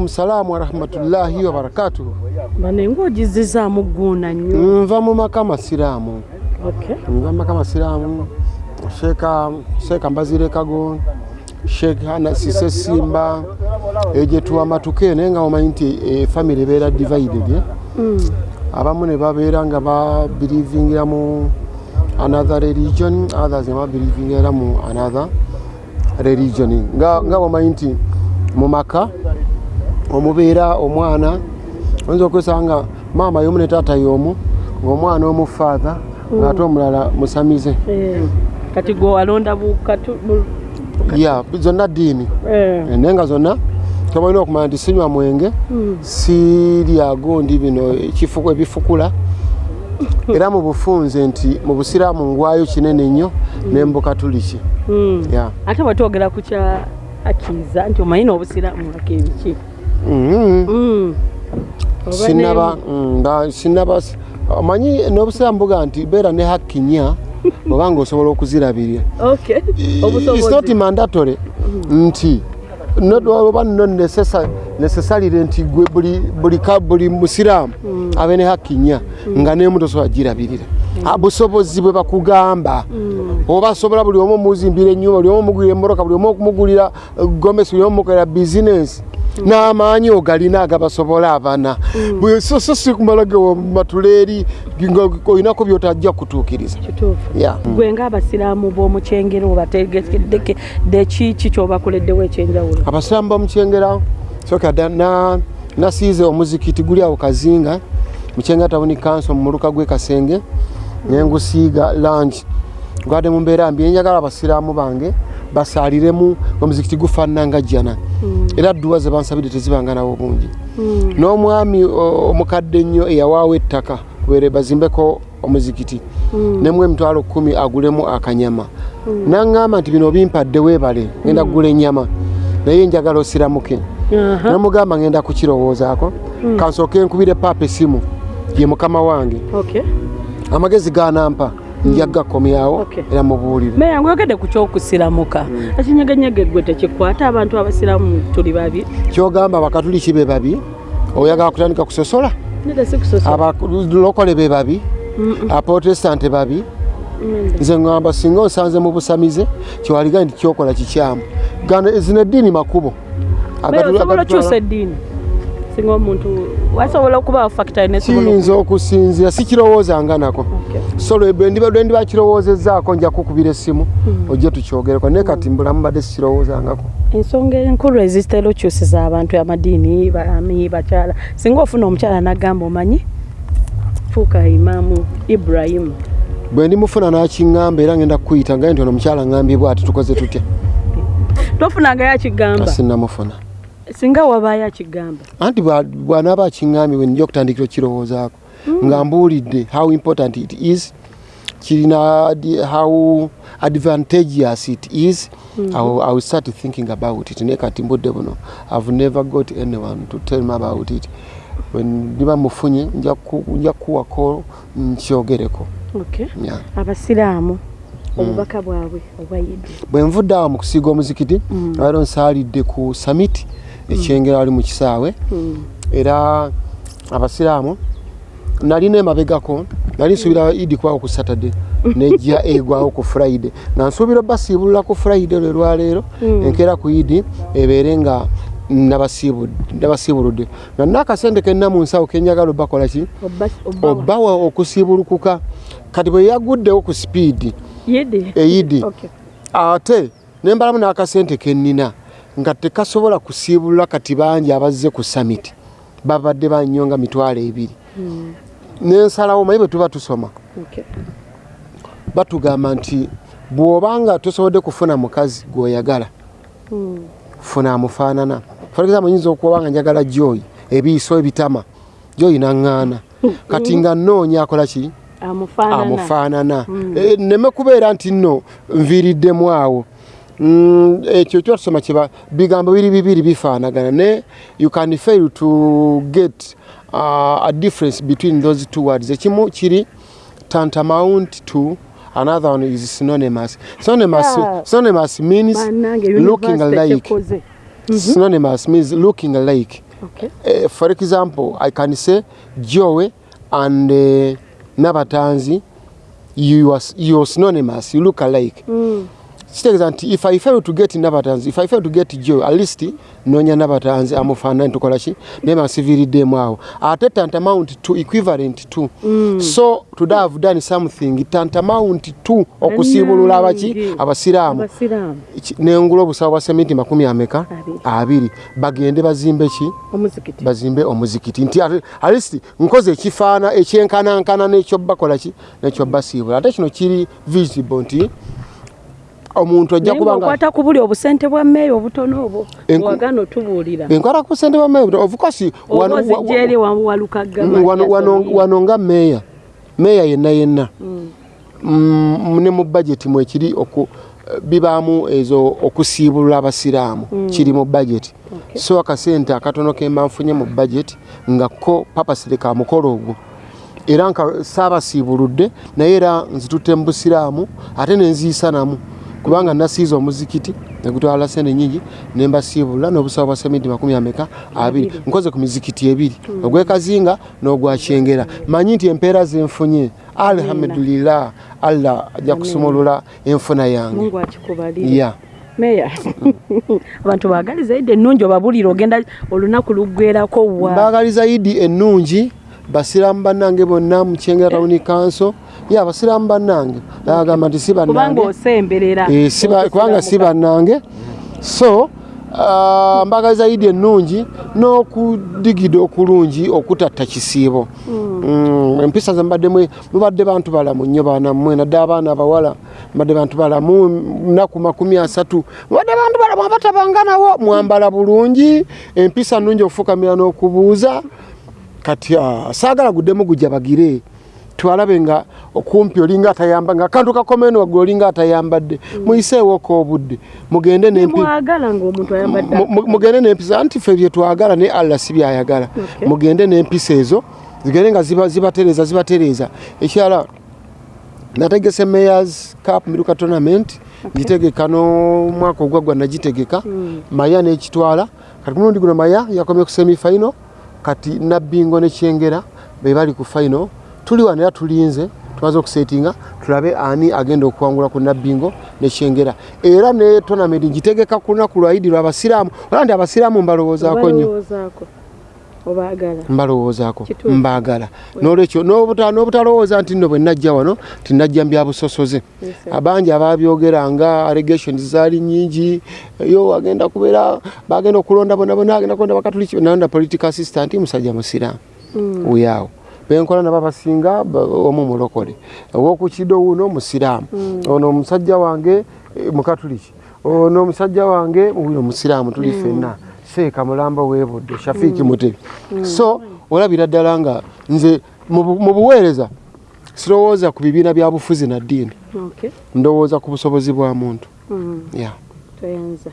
waalaikum salamu warahmatullahi wabarakatu gguuna nnyo nva mu maka masiraamu Okay. nva maka masiraamu sheeka mbazire kago. Sheeka nasise simba. Egyetuwa matuke naye nga omanyi nti e, family ebeera divided? Mm. abamu ne babeera nga ya mu another religion others ne ya mu another religion. Nga, nga omanyi nti mu maka omubeera omwana. Oyinza okwesanga nga maama y'omu ne taata y'omu ng'omwana omu father ng'ate omulala musamize. Eh, kati gwe walonda ya zonna ddiini. Eh, naye nga zonna tobalina okumanya nti sinywa mwenge mm. sirya gondi bino ebifukula. Era mu bufunze nti mu busiraamu ngwayo kinene nnyo Mm. ya ate bwetwogera ku kya akiza nti omanyi n'obusiraamu akebiki. Mm. Sinaba mm, nga sinaba omanyi n'obusiraamu buga nti beera ne hakki nnya oba nga osobola okuzirabirira. Ne- Okay. It's not obusobozi mandatory nti not- oba no necessarily nti gwe buli- musiraamu abe ne hakki nnya nga nemu tosobola girabirira busobozi bwe bakugamba oba asobola buli omu omuzimbira enyumba buli omu omugulira emmotoka buli omu okumugulira gomesi buli omu omukolera bizinensi n'amaanyi ogalina agabasobola abana. Bwe- so so si kumala matuleeri olinako byotajja kutuukiriza. Yeah. gwe ngaabasiraamu b'omukyengero obategekedde kiki kyobakoleddewo ekyenjawulo? Abasiraamu bamukyengera soka nasiize omuzikiti guli awo kazinga mukyengera tabuni kanso mu muluka gw'e kasenge nengusiiga langi gwadde mu mbeera mbi enjagala abasiraamu bange basaaliremu omuzikiti gufaanana nga jjana era dduwa ze bansabidde tezibanga nawo bungi. N'omwami omukadde ennyo eyawaawo ettaka kubeere bazimbeko omuzikiti. Nemu emitwalo kumi agulemu akanyama. Naŋŋamba nti bino bimpadde weebale ngenda kugula ennyama naye njagala osiramuke. Aha. namugamba ngenda kukirowoozaako kansooke nkubire paapa esimu ye mukama wange. Amagezi ganampa nja gakomyawo Okay. era mubuulire. Meya ng'oyogedde ku kyokusiramuka. Ekinyegenyege gwe tekikwata abantu abasiraamu tuli babi? Kyogamba bakatuliki be babi oyagala kutandika kusosola. Abalokole be babi abaprotestante babi. Nze ŋŋamba singa onsanze mu busamize kyewaliga nti kyokola kikyamu. Gana zino eddiini makubo. Osobola okyusa eddiini singa omuntu wasobola okubaawo fakita kiyinza okusinzira sikirowoozanga nako. So lwe ndiba kirowoozezzaako nja kukubira essimu ojje tukyogereko naye kati mbulamu badde sikirowoozangako ensonga enkulu ezitera okyusiza abantu amadiini baami bakyala. Singa ofuna omukyala nagamba omanyi fuuka imaamu ibrahimu bwe ndimufuna n'akiŋŋamba era ngenda kukuyita nga nti ono omukyala ŋŋambibwa ati tukoze tutya? Tofunangayo akigamba? Asinnamufuna singa wabaayo akigamba anti bwa- bw'anaaba akiŋŋambibwe nijja okutandikira okirowoozaako nga mbuulidde how important it is kirina how advantageous it is. I, will, I will start thinking about it. Naye kati mbudde buno i've never got anyone to tell me about it. Bwe ndiba mufunye nja ku- nja kuwako nkyogereko. Abasiraamu obubaka bwabwe obwayidde. Bwe nvudde awo mu kusiiga omuzikiti leero nsaalidde ku summit ekyengera wali mu kisaawe. Era abasiraamu nalina emabegako nali nsuubira idi kubawo ku saturday nejja egwawo ku friday. Nga nsuubira basiibulula ku friday lwe lwaleero enkeera ku idi ebeere nga nabasiibu- nabasiibuludde. Nga nina akasente kenna mu nsawo kenjagala obakola ki? Obbawa. Okusiibulukuka. Kati bwe yaguddewo ku sipiidi eyidi Okay. ate nembalamu n'akasente kennina nga tekasobola kusiibulula kati bangi abazze ku summit babadde bannyo nga mitwalo ebiri. Nensalawo maye bwe tuba tusoma. Batugamba nti bw'obanga tosobodde kufuna mukazi gw'oyagala Mm. funa amufaanana. For example nyinza okuba nga njagala joyi ebiiso ebitama. Joyi naŋŋaana. Kati nga nnoonya akola ki? Amufaanana. Amufaanana. Eh, neme kubeera nti nno nviiriddemu awo ekyo kyotusoma kiba bigambo biri bibiri bifaanagana ne you can fail to get uh, a difference between those two words. Ekimu kiri tantamount to another one is synonymous. Synonymous, Yeah. synonymous means bannange looking like kyekoze synonymous means looking like Okay. uh, for example i can say joe and uh, nabatanzi you are, you are synonymous you look alike. Mm. Kitegeeza nti if i fail to get nabatanzi if i fail to get joe at least nonya nabatanzi amufaananyi tukolaki naye bansiviiriddemu awo. Ate tantamount to equivalent to Mm. so today have done something tantamount to okusiibulula abaki? Abasiraamu. Nengula obusawo bwa sementi makumi ameka? Abiri. bagende bazimbe ki? Bazimbe omuzikiti. Nti at- least nkoze ekifaana ekyenkanankana n'ekyo bakola ki? N'ekyo basiibula. Ate kino kiri visible nti omuntu ajja naye kuba nga ng'okwata ku buli obusente bwa mmeeya obutono obwo. Enku- wagana otubuulira enkwata ku sente bameeya of course oba wano- wa- walukaga wa- wano- wano- wano nga meeya meeya yenna yenna. Mm, ne mu budget mwekiri oku bibaamu ezo okusiibulula abasiraamu. Kiri mu budget. So akasente akatono kemba nfunye mu budget nga ko papasire ka mukolo ogwo. Era nka saabasiibuludde naye era nzitutte mu busiraamu ate nenziisanamu kubanga nasiiza omuzikiti negutwala sente nyingi nembasiibulula n'obusawo bwa sementi makumi ameka abiri. Nkoze ku mizikiti ebiri. Ogwekazinga n'ogwakyengera manyi nti empeera zenfunye. Alhamdulillah. Allah ajja kusumulula enfuna yange. Ya. Meya. Abantu bagali zaidi ennungi obabuulire ogenda olunaku luggwerako wa? Mbagaliza idi ennungi basiraamu bannange bonna mukyengera tawuni kanso ye abasiraamu bannange. Agamba nti si kubanga bannange osemberera. Eh, si bannange. So ah, mbagaliza idi ennungi n'okudigida okulungi okutatta kisiibo. Mm, empisa ze mbadde mwe- mubadde bantu balamu nnyo baana mmwe nadde abaana abawala mbadde bantu balamu nnaku makumi asatu. Mubadde bantu balamu abatabanga nawo mwambala bulungi empisa nnungi okufukamira n'okubuuza. Kati ah, saagala guddemu gujabagire twalabe nga okumpi olinga atayamba nga akantu kakomeno waggulu olinga atayambadde. Muyiseewoko obudde. Mugende mugende n'empisa anti ffe byetwagala ne allah si byayagala. Mugende n'empisa ezo zigende nga ziba- zibatereeza zibatereeza ekirala nategese mayors cup miruka tournament gitegeka n'omwaka ogwaggwa nagitegeka. Maya n'ekitwala kati mulundi guno maya yakomye ku semifinal kati nabbingo nekyengera be bali ku final tuli wano era tulinze tumaze okusetinga tulabe ani agenda okuwangula ku nabbingo nekyengera era ne tournament gitegeka ku lunaku lwa idi lwabasiraamu ola nti abasiraamu mbalowoozaako nnyo? Mbalowoozaako. Mbaagala. N'olwekyo n'obuta- n'obutalowooza nti nno bwe najja wano tinajja mu byabusosoze Yes, sir. abangi ababyogeranga allegations zaali nyingi yo agenda kubeera bagenda okulonda bona bona agenda kulonda bakatuliki nalonda political assistant musajja musiraamu. Uyaawo benkola nabo abasinga ba- omu mulokole. Owokukido wuno musiraamu ono omusajja wange eh, mukatuliki ono omusajja wange wuno musiraamu tuli ffenna. Seeka mulamba webudde shafiiki mutebi so olabira ddala nga nze mu bu- mu buweereza sirowooza ku bibiina bya bufuzi na ddiini. Ndowooza ku busobozi bwa muntu. Toyanza